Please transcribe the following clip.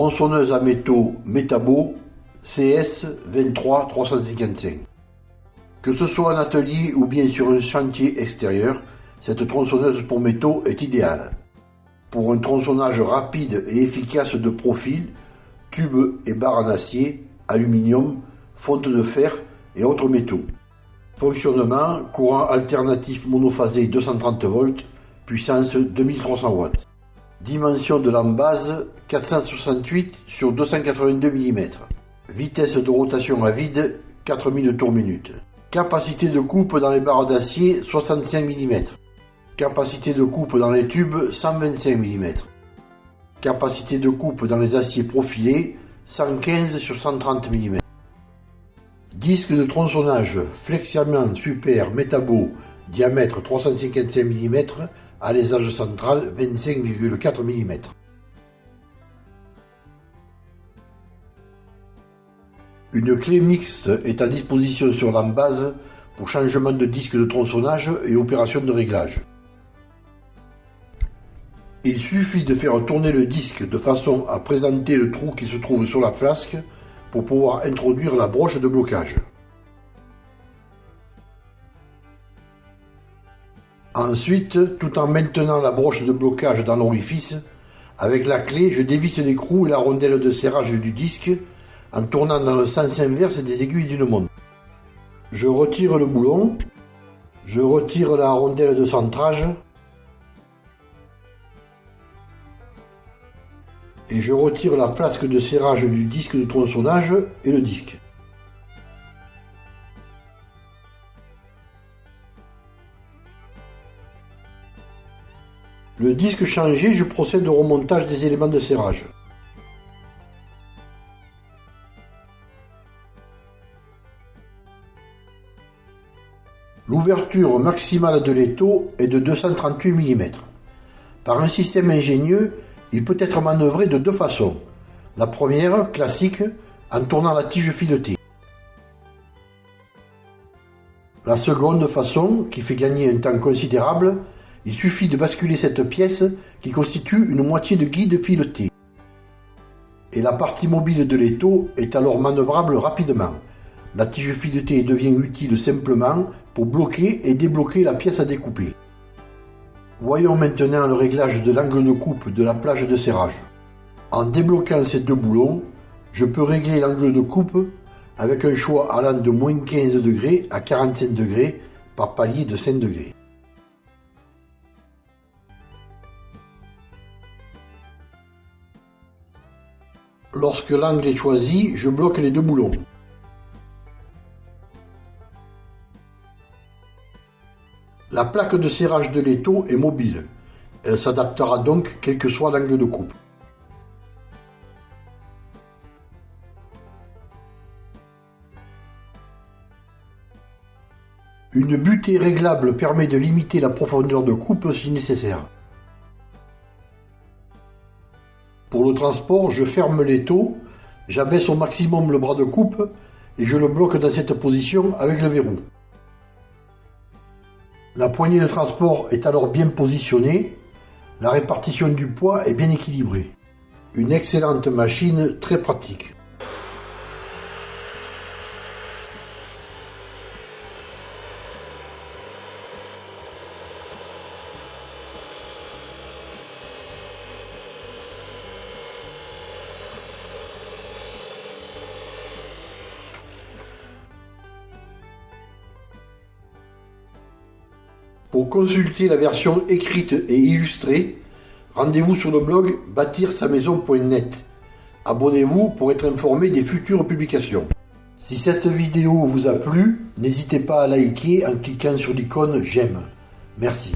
tronçonneuse à métaux Metabo CS 23355. Que ce soit en atelier ou bien sur un chantier extérieur, cette tronçonneuse pour métaux est idéale. Pour un tronçonnage rapide et efficace de profil, tubes et barres en acier, aluminium, fonte de fer et autres métaux. Fonctionnement, courant alternatif monophasé 230 volts, puissance 2300 watts. Dimension de l'embase 468 sur 282 mm. Vitesse de rotation à vide 4000 tours minute. Capacité de coupe dans les barres d'acier 65 mm. Capacité de coupe dans les tubes 125 mm. Capacité de coupe dans les aciers profilés 115 sur 130 mm. Disque de tronçonnage Flexiamen Super Metabo diamètre 355 mm, alésage central 25,4 mm. Une clé mixte est à disposition sur l'embase pour changement de disque de tronçonnage et opération de réglage. Il suffit de faire tourner le disque de façon à présenter le trou qui se trouve sur la flasque pour pouvoir introduire la broche de blocage. Ensuite, tout en maintenant la broche de blocage dans l'orifice, avec la clé, je dévisse l'écrou et la rondelle de serrage du disque en tournant dans le sens inverse des aiguilles d'une montre. Je retire le boulon, je retire la rondelle de centrage et je retire la flasque de serrage du disque de tronçonnage et le disque. Le disque changé, je procède au remontage des éléments de serrage. L'ouverture maximale de l'étau est de 238 mm. Par un système ingénieux, il peut être manœuvré de deux façons. La première, classique, en tournant la tige filetée. La seconde façon, qui fait gagner un temps considérable, il suffit de basculer cette pièce qui constitue une moitié de guide fileté. Et la partie mobile de l'étau est alors manœuvrable rapidement. La tige filetée devient utile simplement pour bloquer et débloquer la pièce à découper. Voyons maintenant le réglage de l'angle de coupe de la plage de serrage. En débloquant ces deux boulons, je peux régler l'angle de coupe avec un choix allant de moins 15 degrés à 45 degrés par palier de 5 degrés. Lorsque l'angle est choisi, je bloque les deux boulons. La plaque de serrage de l'étau est mobile. Elle s'adaptera donc quel que soit l'angle de coupe. Une butée réglable permet de limiter la profondeur de coupe si nécessaire. Pour le transport, je ferme l'étau, j'abaisse au maximum le bras de coupe et je le bloque dans cette position avec le verrou. La poignée de transport est alors bien positionnée, la répartition du poids est bien équilibrée. Une excellente machine très pratique. Pour consulter la version écrite et illustrée, rendez-vous sur le blog bâtir-sa-maison.net. Abonnez-vous pour être informé des futures publications. Si cette vidéo vous a plu, n'hésitez pas à liker en cliquant sur l'icône j'aime. Merci.